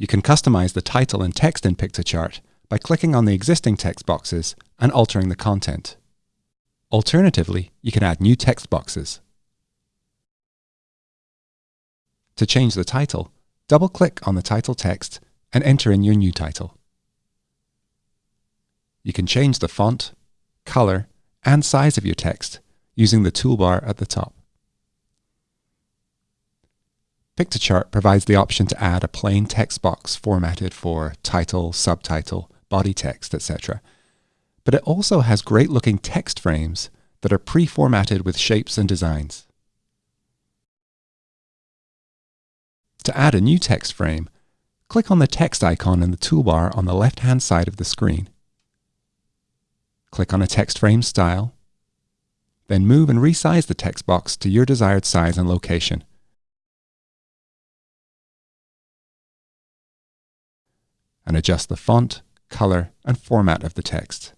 You can customize the title and text in Piktochart by clicking on the existing text boxes and altering the content. Alternatively, you can add new text boxes. To change the title, double-click on the title text and enter in your new title. You can change the font, color, and size of your text using the toolbar at the top. Piktochart provides the option to add a plain text box formatted for title, subtitle, body text, etc. But it also has great looking text frames that are pre-formatted with shapes and designs. To add a new text frame, click on the text icon in the toolbar on the left-hand side of the screen. Click on a text frame style, then move and resize the text box to your desired size and location. And adjust the font, color, and format of the text.